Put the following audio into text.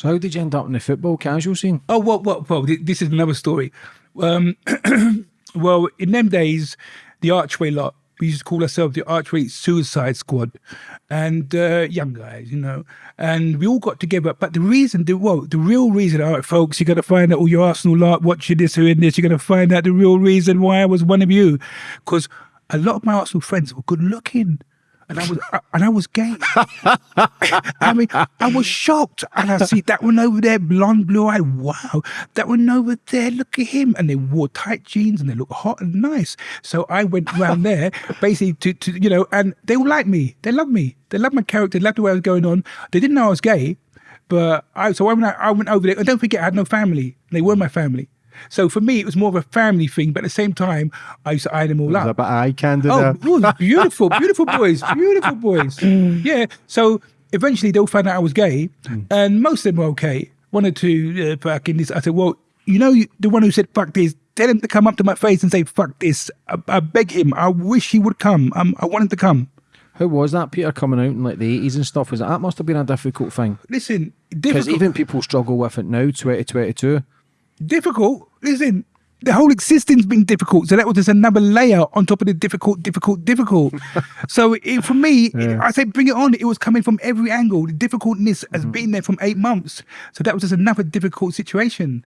So how did you end up in the football casual scene? Oh, well, well, well this is another story. Um, well, in them days, the Archway lot, we used to call ourselves the Archway Suicide Squad, and uh, young guys, you know, and we all got together. But the reason, the well, the real reason, all right, folks, you got to find out all your Arsenal lot watching this or in this. You're going to find out the real reason why I was one of you, because a lot of my Arsenal friends were good looking. And I was, uh, and I was gay. I mean, I was shocked. And I see that one over there, blonde, blue eyed. Wow, that one over there. Look at him. And they wore tight jeans and they look hot and nice. So I went around there, basically to, to you know, and they all like me. They love me. They love my character. They loved the way I was going on. They didn't know I was gay, but I. So I went, I went over there. And don't forget, I had no family. They were my family. So for me, it was more of a family thing, but at the same time, I used to eye them all Was up. a bit eye candy Oh, there. beautiful, beautiful boys, beautiful boys. Yeah. So eventually they all found out I was gay, and most of them were okay. One or two uh, fucking this. I said, well, you know, the one who said fuck this, tell him to come up to my face and say fuck this. I, I beg him. I wish he would come. Um, I want him to come. How was that, Peter, coming out in like the eighties and stuff? Was that, that must have been a difficult thing? Listen, Because even people struggle with it now, twenty twenty two. difficult. Listen, the whole existence been difficult. So that was just another layer on top of the difficult, difficult, difficult. so it, for me, I say bring it on. It was coming from every angle. The difficultness has mm. been there from eight months. So that was just another difficult situation.